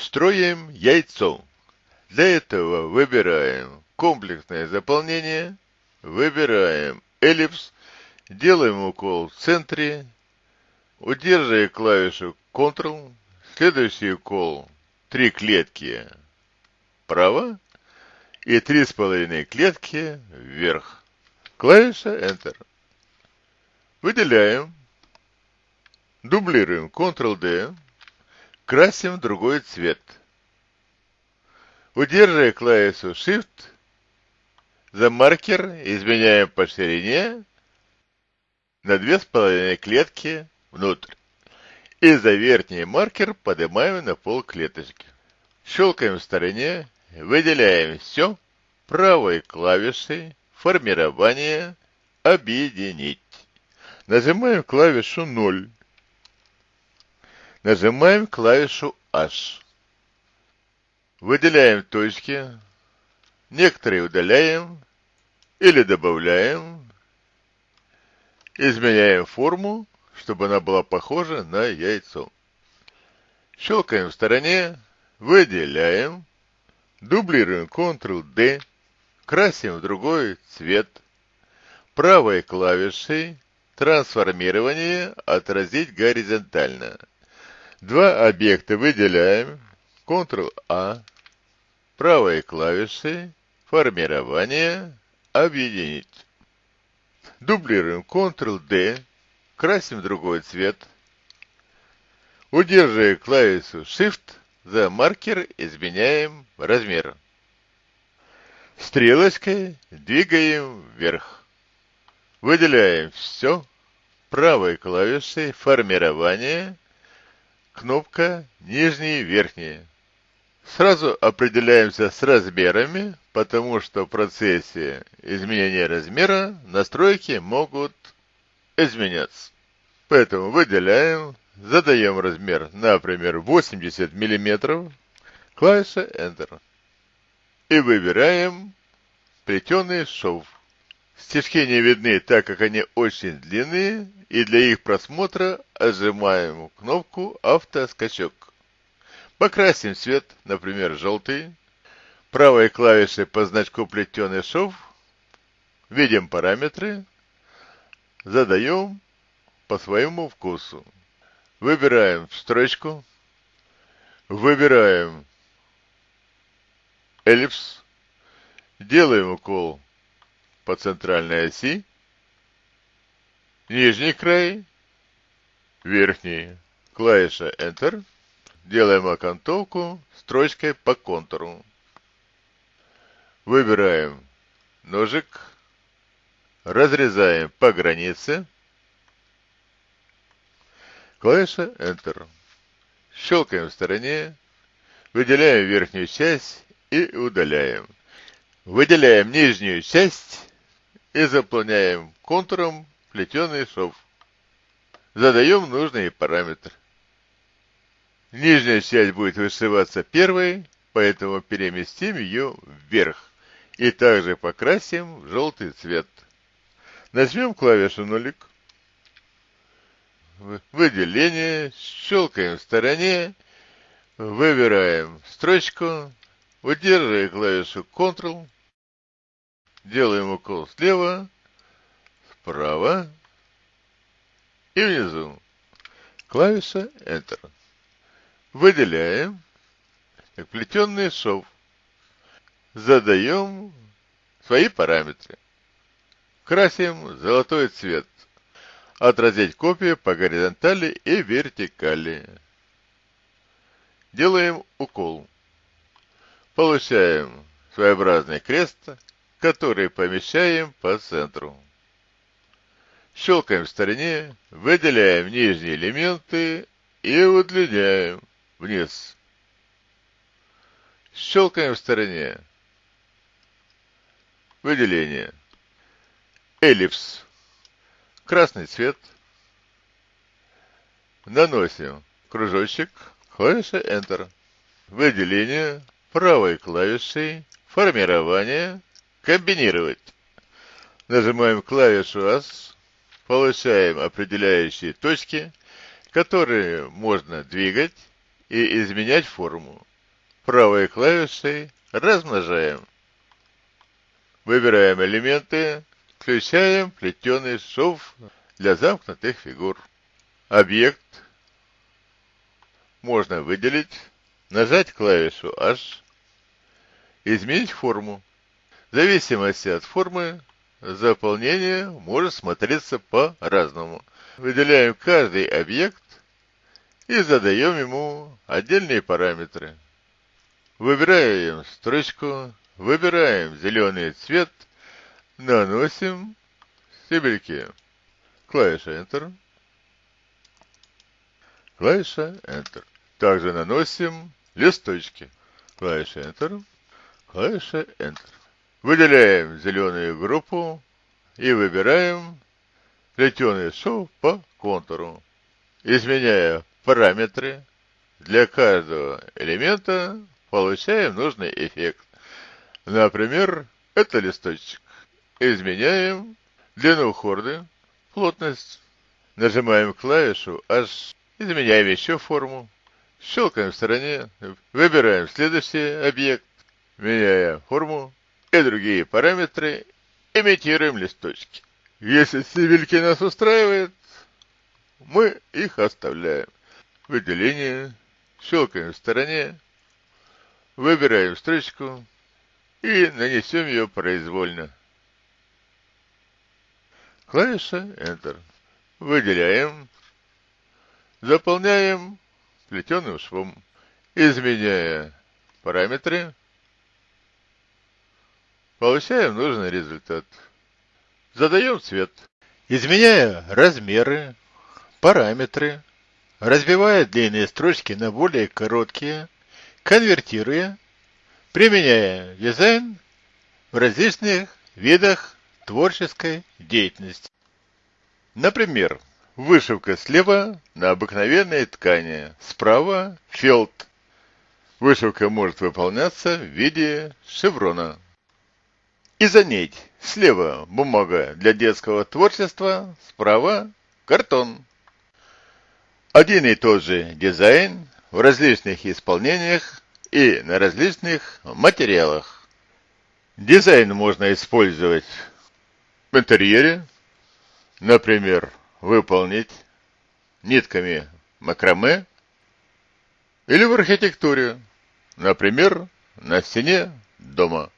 Строим яйцо. Для этого выбираем комплексное заполнение, выбираем эллипс, делаем укол в центре, удерживая клавишу Ctrl, следующий укол три клетки вправо и три с половиной клетки вверх. Клавиша Enter. Выделяем, дублируем Ctrl-D, красим другой цвет. Удерживая клавишу Shift, за маркер изменяем по ширине на две с половиной клетки внутрь. И за верхний маркер поднимаем на пол клеточки. Щелкаем в стороне, выделяем все правой клавишей формирование объединить. Нажимаем клавишу 0. Нажимаем клавишу H. Выделяем точки. Некоторые удаляем или добавляем. Изменяем форму, чтобы она была похожа на яйцо. Щелкаем в стороне, выделяем, дублируем Ctrl-D, красим в другой цвет. Правой клавишей трансформирование отразить горизонтально. Два объекта выделяем, Ctrl-A, правой клавишей, формирование, объединить. Дублируем Ctrl-D, красим другой цвет. Удерживая клавишу Shift, за маркер изменяем размер. Стрелочкой двигаем вверх. Выделяем все. Правой клавишей формирование – кнопка нижние и верхние. Сразу определяемся с размерами, потому что в процессе изменения размера настройки могут изменяться. Поэтому выделяем, задаем размер, например, 80 мм, клавиша Enter. И выбираем плетеный шов. Стежки не видны, так как они очень длинные, и для их просмотра отжимаем кнопку «Автоскачок». Покрасим цвет, например, желтый. Правой клавишей по значку «Плетеный шов» видим параметры, задаем по своему вкусу. Выбираем строчку, выбираем эллипс, делаем укол по центральной оси, нижний край, верхний, клавиша Enter, делаем окантовку строчкой по контуру. Выбираем ножик, разрезаем по границе, клавиша Enter. Щелкаем в стороне, выделяем верхнюю часть и удаляем. Выделяем нижнюю часть и заполняем контуром плетеный шов. Задаем нужный параметр. Нижняя часть будет вышиваться первой, поэтому переместим ее вверх. И также покрасим в желтый цвет. Нажмем клавишу нулик. Выделение. Щелкаем в стороне. Выбираем строчку. Удерживая клавишу Ctrl. Делаем укол слева, справа и внизу. Клавиша Enter. Выделяем как плетенный шов. Задаем свои параметры. Красим золотой цвет. Отразить копию по горизонтали и вертикали. Делаем укол. Получаем своеобразный крест, который помещаем по центру. Щелкаем в стороне, выделяем нижние элементы и удлиняем вниз. Щелкаем в стороне. Выделение. Эллипс. Красный цвет. Наносим кружочек. Клавиша Enter. Выделение правой клавишей. Формирование. Комбинировать. Нажимаем клавишу AS, получаем определяющие точки, которые можно двигать и изменять форму. правой клавишей размножаем. Выбираем элементы, включаем плетеный шов для замкнутых фигур. Объект можно выделить, нажать клавишу H, изменить форму. Зависимости от формы заполнение может смотреться по-разному. Выделяем каждый объект и задаем ему отдельные параметры. Выбираем строчку, выбираем зеленый цвет, наносим стебельки. Клавиша Enter. Клавиша Enter. Также наносим листочки. Клавиша Enter. Клавиша Enter. Выделяем зеленую группу и выбираем плетеный шов по контуру. Изменяя параметры для каждого элемента, получаем нужный эффект. Например, это листочек. Изменяем длину хорды, плотность. Нажимаем клавишу H, изменяем еще форму. Щелкаем в стороне, выбираем следующий объект, меняя форму и другие параметры, имитируем листочки. Если цивильки нас устраивает, мы их оставляем. Выделение, щелкаем в стороне, выбираем строчку и нанесем ее произвольно. Клавиша Enter. Выделяем, заполняем плетеным швом, изменяя параметры, получаем нужный результат. Задаем цвет. Изменяя размеры, параметры, разбивая длинные строчки на более короткие, конвертируя, применяя дизайн в различных видах творческой деятельности. Например, Вышивка слева на обыкновенной ткани, справа фелд. Вышивка может выполняться в виде шеврона. Изонить. Слева бумага для детского творчества, справа картон. Один и тот же дизайн в различных исполнениях и на различных материалах. Дизайн можно использовать в интерьере, например, выполнить нитками макраме или в архитектуре, например, на стене дома.